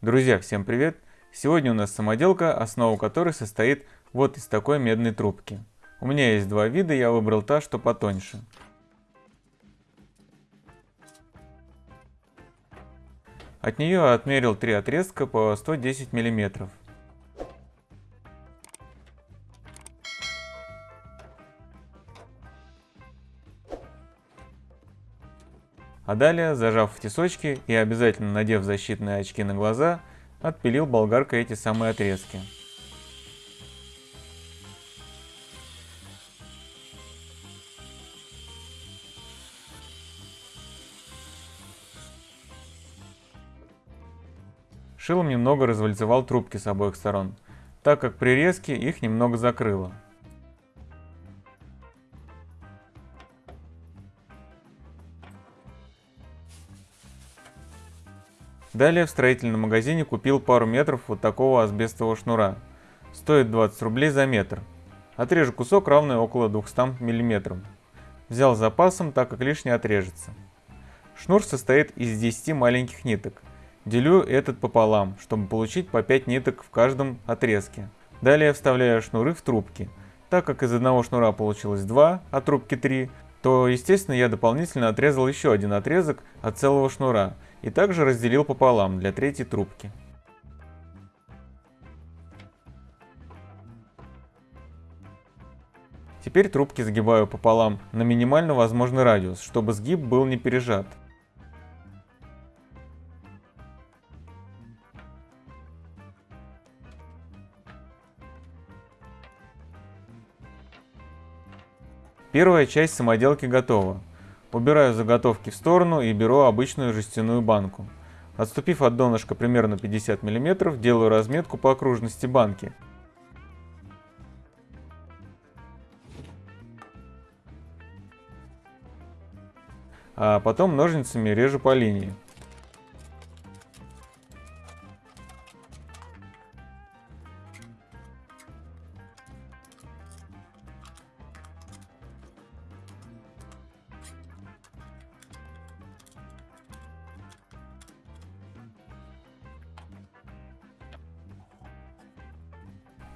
Друзья, всем привет! Сегодня у нас самоделка, основа которой состоит вот из такой медной трубки. У меня есть два вида, я выбрал та, что потоньше. От нее отмерил три отрезка по 110 миллиметров. А далее, зажав в тесочки и обязательно надев защитные очки на глаза, отпилил болгаркой эти самые отрезки. Шилом немного развальцевал трубки с обоих сторон, так как при резке их немного закрыло. Далее в строительном магазине купил пару метров вот такого асбестового шнура. Стоит 20 рублей за метр. Отрежу кусок, равный около 200 мм. Взял с запасом, так как лишний отрежется. Шнур состоит из 10 маленьких ниток. Делю этот пополам, чтобы получить по 5 ниток в каждом отрезке. Далее вставляю шнуры в трубки. Так как из одного шнура получилось 2, а трубки 3, то естественно я дополнительно отрезал еще один отрезок от целого шнура и также разделил пополам для третьей трубки. Теперь трубки сгибаю пополам на минимально возможный радиус, чтобы сгиб был не пережат. Первая часть самоделки готова. Убираю заготовки в сторону и беру обычную жестяную банку. Отступив от донышка примерно 50 мм, делаю разметку по окружности банки. А потом ножницами режу по линии.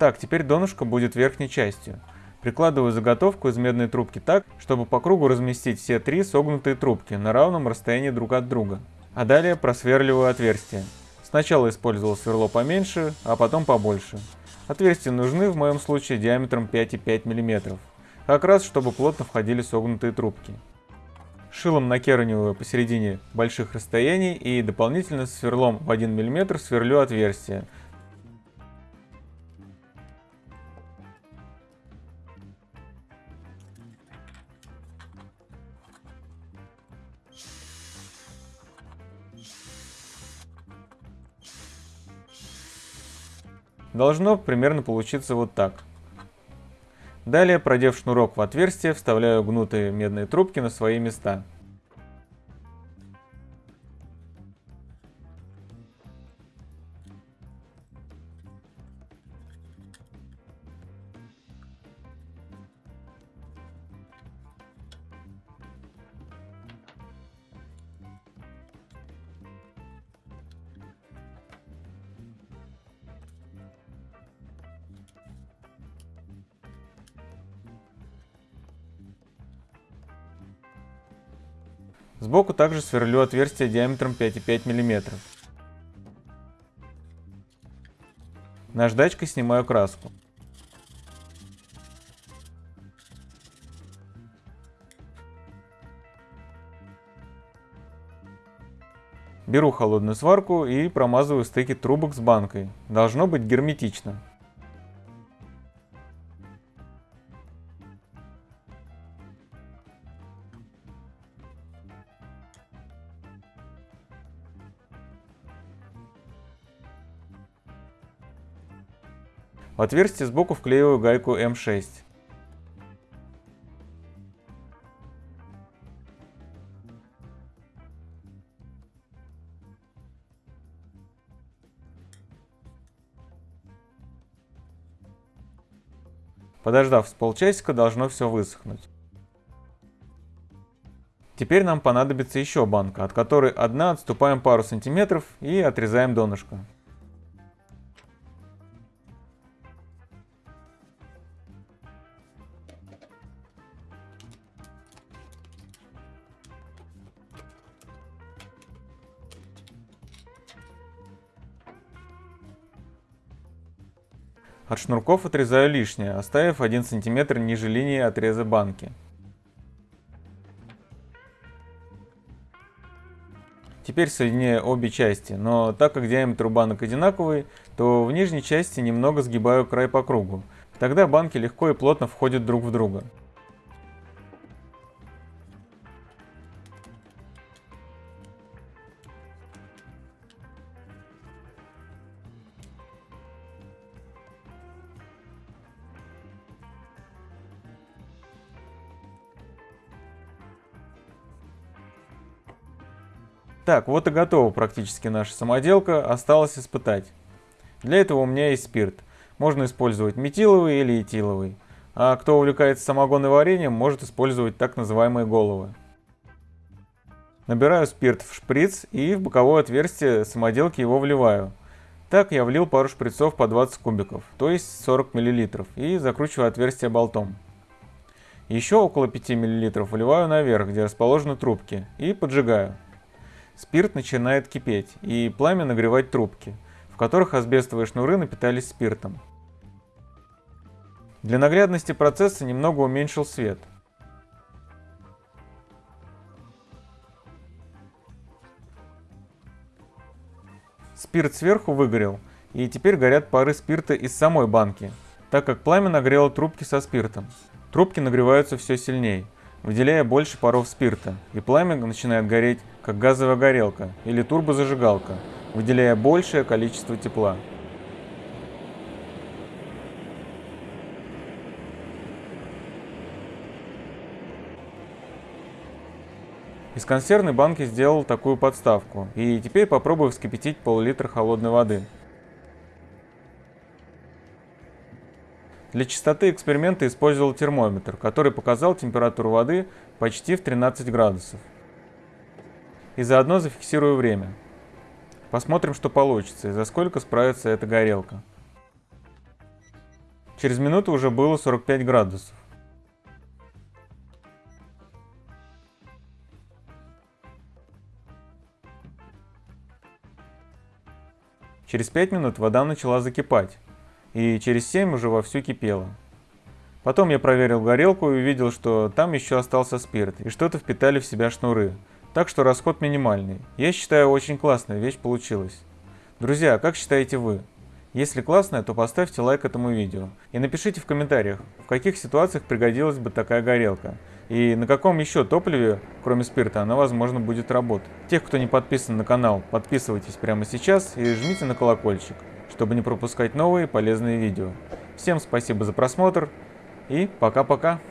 Так, теперь донышко будет верхней частью. Прикладываю заготовку из медной трубки так, чтобы по кругу разместить все три согнутые трубки на равном расстоянии друг от друга. А далее просверливаю отверстие. Сначала использовал сверло поменьше, а потом побольше. Отверстия нужны в моем случае диаметром 5,5 мм. Как раз, чтобы плотно входили согнутые трубки. Шилом накерниваю посередине больших расстояний и дополнительно сверлом в 1 мм сверлю отверстие, Должно примерно получиться вот так. Далее, продев шнурок в отверстие, вставляю гнутые медные трубки на свои места. Сбоку также сверлю отверстие диаметром 5,5 мм. Наждачкой снимаю краску. Беру холодную сварку и промазываю стыки трубок с банкой. Должно быть герметично. В отверстие сбоку вклеиваю гайку М6. Подождав с полчасика, должно все высохнуть. Теперь нам понадобится еще банка, от которой одна отступаем пару сантиметров и отрезаем донышко. От шнурков отрезаю лишнее, оставив 1 см ниже линии отреза банки. Теперь соединяю обе части, но так как диаметр банок одинаковый, то в нижней части немного сгибаю край по кругу. Тогда банки легко и плотно входят друг в друга. Так, вот и готова практически наша самоделка, осталось испытать. Для этого у меня есть спирт. Можно использовать метиловый или этиловый. А кто увлекается самогонным вареньем, может использовать так называемые головы. Набираю спирт в шприц и в боковое отверстие самоделки его вливаю. Так я влил пару шприцов по 20 кубиков, то есть 40 мл, и закручиваю отверстие болтом. Еще около 5 мл вливаю наверх, где расположены трубки, и поджигаю. Спирт начинает кипеть, и пламя нагревать трубки, в которых асбестовые шнуры напитались спиртом. Для наглядности процесса немного уменьшил свет. Спирт сверху выгорел, и теперь горят пары спирта из самой банки, так как пламя нагрело трубки со спиртом. Трубки нагреваются все сильнее, выделяя больше паров спирта, и пламя начинает гореть, как газовая горелка или турбозажигалка, выделяя большее количество тепла. Из консервной банки сделал такую подставку, и теперь попробую вскипятить пол-литра холодной воды. Для чистоты эксперимента использовал термометр, который показал температуру воды почти в 13 градусов. И заодно зафиксирую время. Посмотрим, что получится и за сколько справится эта горелка. Через минуту уже было 45 градусов. Через 5 минут вода начала закипать и через 7 уже вовсю кипело. Потом я проверил горелку и увидел, что там еще остался спирт, и что-то впитали в себя шнуры. Так что расход минимальный. Я считаю, очень классная вещь получилась. Друзья, как считаете вы? Если классная, то поставьте лайк этому видео. И напишите в комментариях, в каких ситуациях пригодилась бы такая горелка. И на каком еще топливе, кроме спирта, она возможно будет работать. Тех, кто не подписан на канал, подписывайтесь прямо сейчас и жмите на колокольчик чтобы не пропускать новые полезные видео. Всем спасибо за просмотр и пока-пока.